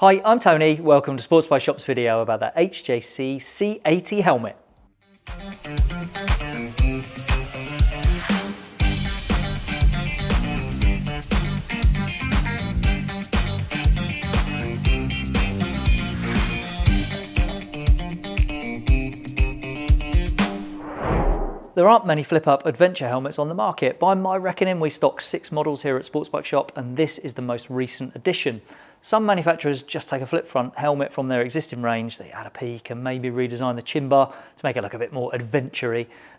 Hi, I'm Tony. Welcome to Sports Bike Shop's video about the HJC C80 helmet. There aren't many flip-up adventure helmets on the market. By my reckoning, we stock six models here at Sports Bike Shop, and this is the most recent addition. Some manufacturers just take a flip front helmet from their existing range, they add a peak and maybe redesign the chin bar to make it look a bit more adventure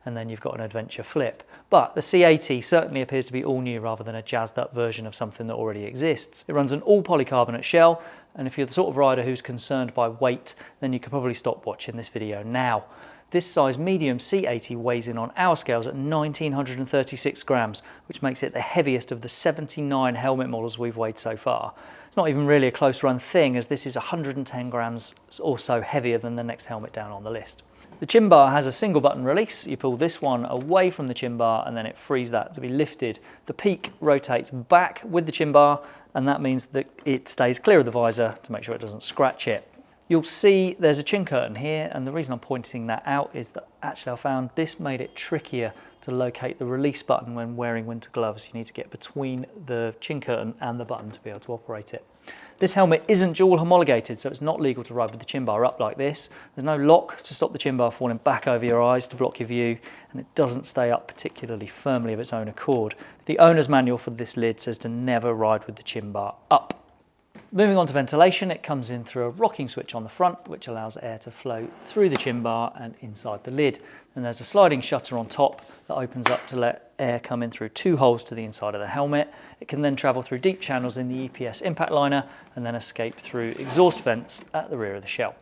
and then you've got an adventure flip. But the C80 certainly appears to be all new rather than a jazzed up version of something that already exists. It runs an all polycarbonate shell, and if you're the sort of rider who's concerned by weight, then you could probably stop watching this video now. This size medium C80 weighs in on our scales at 1936 grams, which makes it the heaviest of the 79 helmet models we've weighed so far. It's not even really a close run thing as this is 110 grams or so heavier than the next helmet down on the list. The chin bar has a single button release. You pull this one away from the chin bar and then it frees that to be lifted. The peak rotates back with the chin bar and that means that it stays clear of the visor to make sure it doesn't scratch it. You'll see there's a chin curtain here and the reason I'm pointing that out is that actually I found this made it trickier to locate the release button when wearing winter gloves. You need to get between the chin curtain and the button to be able to operate it. This helmet isn't dual homologated, so it's not legal to ride with the chin bar up like this. There's no lock to stop the chin bar falling back over your eyes to block your view, and it doesn't stay up particularly firmly of its own accord. The owner's manual for this lid says to never ride with the chin bar up. Moving on to ventilation, it comes in through a rocking switch on the front, which allows air to flow through the chin bar and inside the lid. And there's a sliding shutter on top that opens up to let air come in through two holes to the inside of the helmet. It can then travel through deep channels in the EPS impact liner and then escape through exhaust vents at the rear of the shell.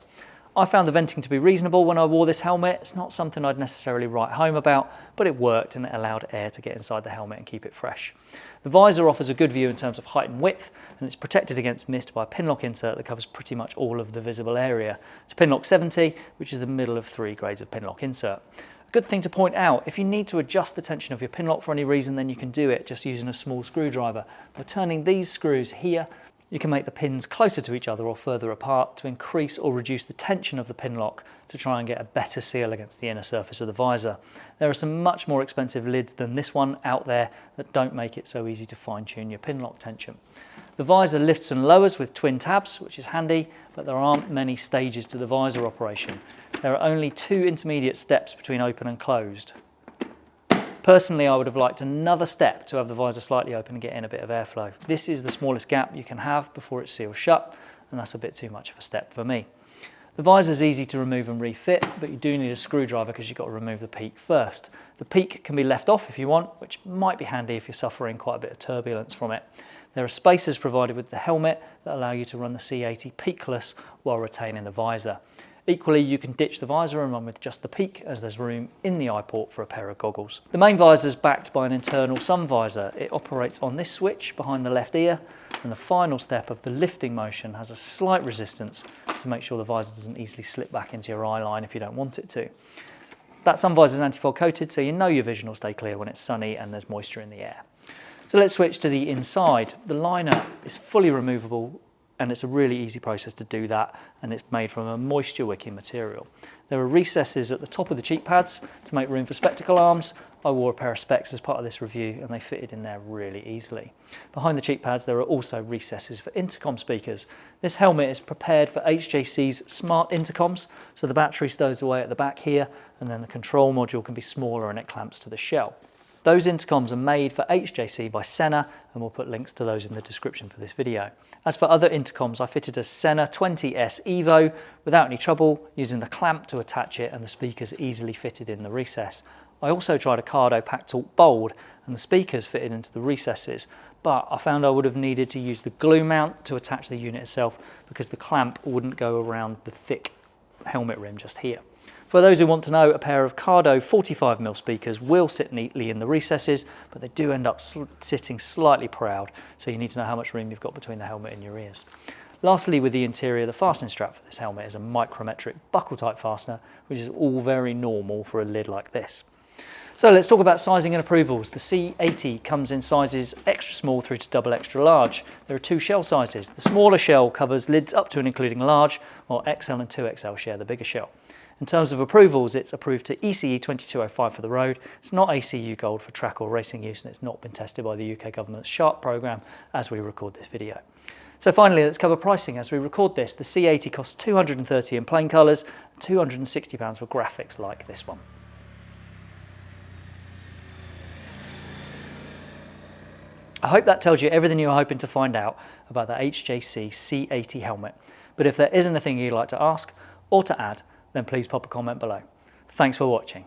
I found the venting to be reasonable when I wore this helmet. It's not something I'd necessarily write home about, but it worked and it allowed air to get inside the helmet and keep it fresh. The visor offers a good view in terms of height and width, and it's protected against mist by a pinlock insert that covers pretty much all of the visible area. It's a pinlock 70, which is the middle of three grades of pinlock insert. A good thing to point out, if you need to adjust the tension of your pinlock for any reason, then you can do it just using a small screwdriver. By turning these screws here, you can make the pins closer to each other or further apart to increase or reduce the tension of the pin lock to try and get a better seal against the inner surface of the visor. There are some much more expensive lids than this one out there that don't make it so easy to fine tune your pin lock tension. The visor lifts and lowers with twin tabs, which is handy, but there aren't many stages to the visor operation. There are only two intermediate steps between open and closed. Personally, I would have liked another step to have the visor slightly open and get in a bit of airflow. This is the smallest gap you can have before it seals shut, and that's a bit too much of a step for me. The visor is easy to remove and refit, but you do need a screwdriver because you've got to remove the peak first. The peak can be left off if you want, which might be handy if you're suffering quite a bit of turbulence from it. There are spacers provided with the helmet that allow you to run the C80 peakless while retaining the visor. Equally, you can ditch the visor and run with just the peak as there's room in the eye port for a pair of goggles. The main visor is backed by an internal sun visor. It operates on this switch behind the left ear and the final step of the lifting motion has a slight resistance to make sure the visor doesn't easily slip back into your eye line if you don't want it to. That sun visor is anti-fog coated so you know your vision will stay clear when it's sunny and there's moisture in the air. So let's switch to the inside. The liner is fully removable and it's a really easy process to do that and it's made from a moisture wicking material. There are recesses at the top of the cheek pads to make room for spectacle arms. I wore a pair of specs as part of this review and they fitted in there really easily. Behind the cheek pads there are also recesses for intercom speakers. This helmet is prepared for HJC's smart intercoms so the battery stows away at the back here and then the control module can be smaller and it clamps to the shell. Those intercoms are made for HJC by Sena and we'll put links to those in the description for this video. As for other intercoms, I fitted a Sena 20S Evo without any trouble using the clamp to attach it and the speakers easily fitted in the recess. I also tried a Cardo Packtalk Bold and the speakers fitted into the recesses, but I found I would have needed to use the glue mount to attach the unit itself because the clamp wouldn't go around the thick helmet rim just here. For those who want to know, a pair of Cardo 45mm speakers will sit neatly in the recesses, but they do end up sl sitting slightly proud, so you need to know how much room you've got between the helmet and your ears. Lastly, with the interior, the fastening strap for this helmet is a micrometric buckle type fastener, which is all very normal for a lid like this. So let's talk about sizing and approvals. The C80 comes in sizes extra small through to double extra large. There are two shell sizes. The smaller shell covers lids up to and including large, while XL and 2XL share the bigger shell. In terms of approvals, it's approved to ECE 2205 for the road. It's not ACU Gold for track or racing use, and it's not been tested by the UK government's SHARP programme as we record this video. So finally, let's cover pricing. As we record this, the C80 costs 230 in plain colours, 260 pounds for graphics like this one. I hope that tells you everything you were hoping to find out about the HJC C80 helmet. But if there is anything you'd like to ask or to add, then please pop a comment below. Thanks for watching.